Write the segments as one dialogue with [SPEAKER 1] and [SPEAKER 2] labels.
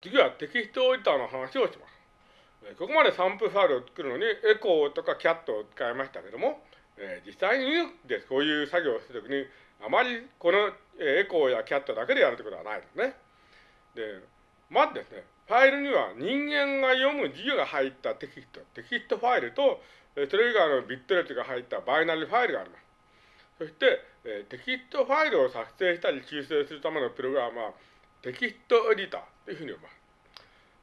[SPEAKER 1] 次はテキストエディターの話をします。ここまでサンプルファイルを作るのにエコーとかキャットを使いましたけども、え、実際にでこういう作業をするときにあまりこのエコーやキャットだけでやるということはないですね。で、まずですね、ファイルには人間が読む字が入ったテキスト、テキストファイルと、それ以外のビットレットが入ったバイナリーファイルがあります。そして、えテキストファイルを作成したり修正するためのプログラムは、テキストエディターというふうに呼びます。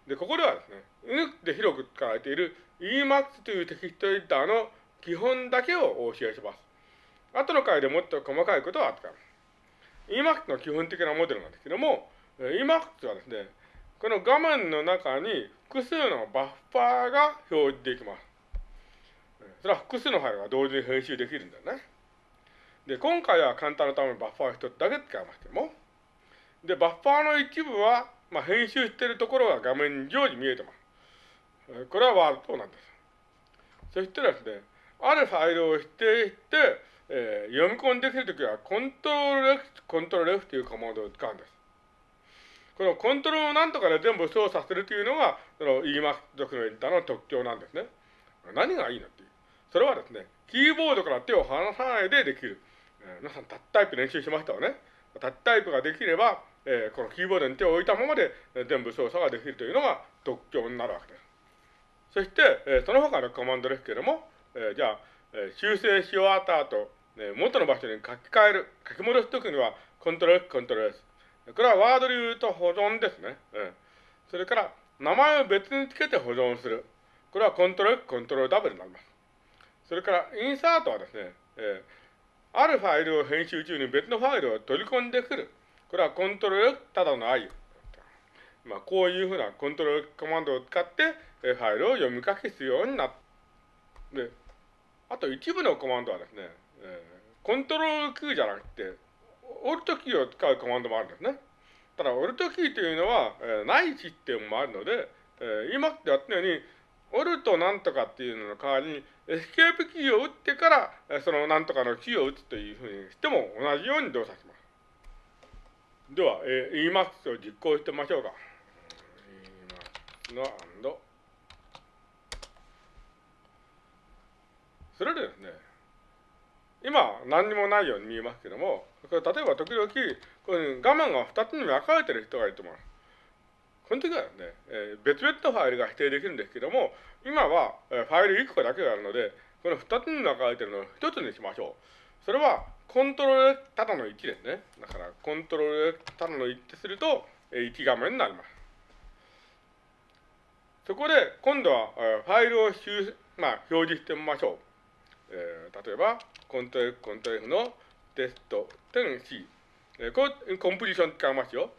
[SPEAKER 1] で、ここではですね、Unix で広く使われている Emacs というテキストエディターの基本だけをお教えします。後の回でもっと細かいことは扱います。Emacs の基本的なモデルなんですけども、Emacs はですね、この画面の中に複数のバッファーが表示できます。それは複数のファイルが同時に編集できるんだよね。で、今回は簡単なためにバッファー一つだけ使いますけども、で、バッファーの一部は、まあ、編集しているところが画面上に見えてます。これはワールドなんです。そしてですね、あるファイルを指定して、えー、読み込んできるときは、コントロール X、コントロール F というコマンドを使うんです。このコントロールなんとかで全部操作するというのが、その Emacs 属のエディターの特徴なんですね。何がいいのっていう。それはですね、キーボードから手を離さないでできる。えー、皆さんタッタイプ練習しましたよね。タッタイプができれば、えー、このキーボードに手を置いたままで、え全部操作ができるというのが特徴になるわけです。そして、えー、その他のコマンドですけれども、えー、じゃあ、えー、修正し終わった後、えー、元の場所に書き換える、書き戻すときには、コントロール、コントロール S。これはワードで言うと保存ですね。えー、それから、名前を別につけて保存する。これはコントロール、コントロール W になります。それから、インサートはですね、えー、あるファイルを編集中に別のファイルを取り込んでくる。これはコントロール、ただの I。まあ、こういうふうなコントロールコマンドを使って、ファイルを読み書きするようになった。で、あと一部のコマンドはですね、コントロール Q じゃなくて、オルトキーを使うコマンドもあるんですね。ただ、 Alt キーというのは、えー、ないシステムもあるので、えー、今ってやったように、 Alt なんとかっていうのの代わりに、エスケープキーを打ってから、そのなんとかのキーを打つというふうにしても同じように動作します。では、えー、Emacs を実行してみましょうか。Emacs のそれでですね、今何にもないように見えますけども、これ例えば時々、こう画面が2つに分かれてる人がいると思います。この時はね、えー、別々のファイルが否定できるんですけども、今は、えー、ファイル1個だけがあるので、この2つに分かれてるのを1つにしましょう。それは、コントロールただの1ですね。だから、コントロールただの1ってすると、1画面になります。そこで、今度は、ファイルをまあ、表示してみましょう。えー、例えば、コントロール、コントロールのテスト点 C。えー、これ、コンプリション使いますよ。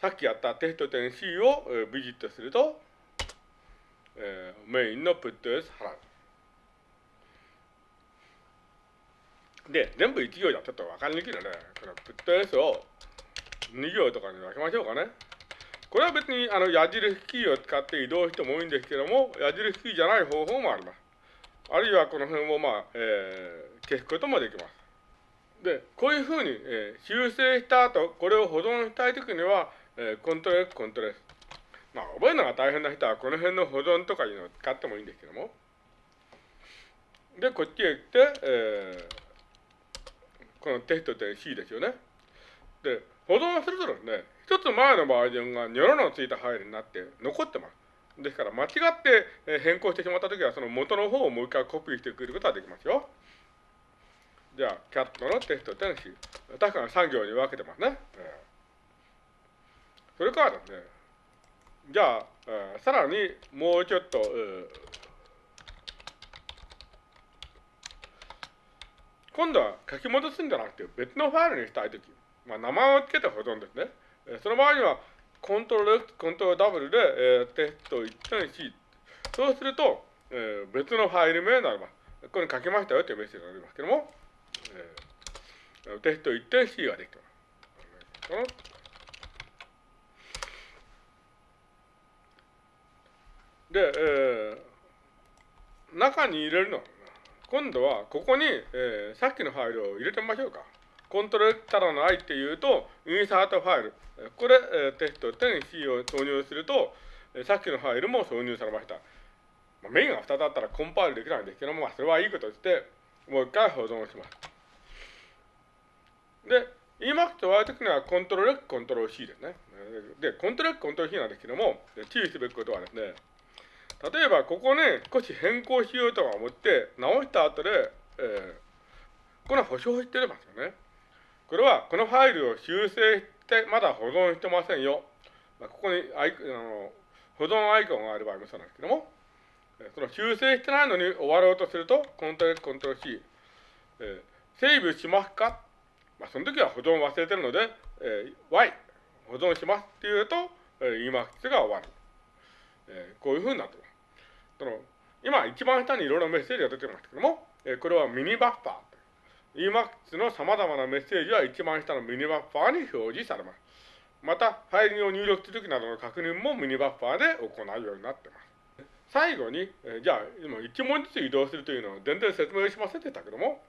[SPEAKER 1] さっきやったテスト点 C を、え、ビジットすると、えー、メインのプット S 払う。で、全部1行じゃちょっと分かりにくいので、このプット S を2行とかに分けましょうかね。これは別にあの矢印キーを使って移動してもいいんですけども、矢印キーじゃない方法もあります。あるいはこの辺をまあ、えー、消すこともできます。で、こういうふうに、えー、修正した後、これを保存したいときには、えー、コントロール X、コントロール S。まあ、覚えるのが大変な人は、この辺の保存とかいうのを使ってもいいんですけども。で、こっちへ来て、えー、このテスト点 C ですよね。で、保存するとですね、一つ前のバージョンがニョロのついたファイルになって残ってます。ですから、間違って変更してしまったときは、その元の方をもう一回コピーしてくることができますよ。じゃあ、キャットのテスト点 C。確かに3行に分けてますね。それからですね、じゃあ、えさらにもうちょっと、え今度は書き戻すんじゃなくて別のファイルにしたいとき、まあ、名前を付けて保存ですね。えその場合には、コントロール X、コントロール W で、えー、テスト 1.c。そうすると、えー、別のファイル名になります。ここに書きましたよというメッセージがありますけども、えー、テスト 1.c ができてます。で、えー、中に入れるの、今度はここに、えー、さっきのファイルを入れてみましょうか。コントロールただの i っていうと、インサートファイル。これ、えテスト10 C を投入すると、さっきのファイルも挿入されました。まあ、メインが2つあったらコンパイルできないんですけども、まあ、それはいいことして、もう一回保存します。で、Emacs とワーテクにはコントロールコントロール C ですね。で、コントロールコントロール C なんですけども、注意すべきことはですね、例えばここね、少し変更しようとか思って、直した後で、えー、この保証してますよね。これは、このファイルを修正して、まだ保存してませんよ。まあ、ここにアイあの保存アイコンがある場合もそうなんですけども、その修正してないのに終わろうとすると、コントロールコントロール C、えー、セーブしますか？まあ、その時は保存忘れてるので、えー、Y、保存しますっていうと、えー、Emacs が終わる。えー、こういうふうになってます。その今、一番下にいろいろメッセージが出てますけども、えー、これはミニバッファー。Emacs の様々なメッセージは一番下のミニバッファーに表示されます。また、ファイルを入力するときなどの確認もミニバッファーで行うようになってます。最後に、えー、じゃあ、今1文字ずつ移動するというのを全然説明しませんでしたけども、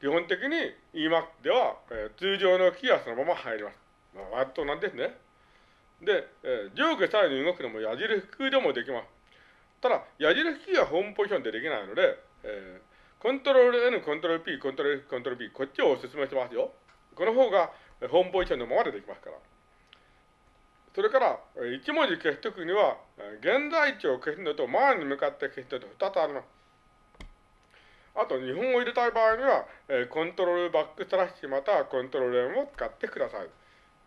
[SPEAKER 1] 基本的に Emacs では、えー、通常のキーはそのまま入ります。まあ、割となんですね。で、えー、上下左右に動くのも矢印キーでもできます。ただ、矢印キーはホームポジションでできないので、えー、コントロール N、コントロール P、コントロール F、コントロール B、こっちをお勧めしますよ。この方がホームポジションのままでできますから。それから、1文字消すときには、現在地を消すのと前に向かって消すのと2つあります。あと、日本を入れたい場合には、えコントロールバックスラッシュまたはコントロール M を使ってください。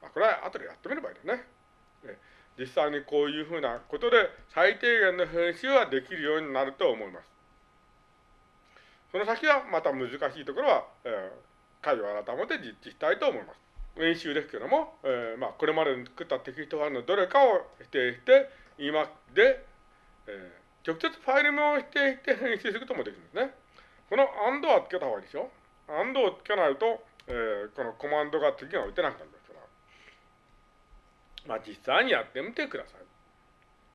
[SPEAKER 1] あ、これは後でやってみればいいですね。実際にこういうふうなことで最低限の編集はできるようになると思います。その先はまた難しいところは、えー、会を改めて実地したいと思います。練習ですけども、えー、まあ、これまで作ったテキストファイルのどれかを指定して、今で、えー、直接ファイル名を指定して編集することもできるんですね。この AND はつけた方がいいでしょ ?AND をつけないと、えー、このコマンドが次が打てなくなる。まあ実際にやってみてください。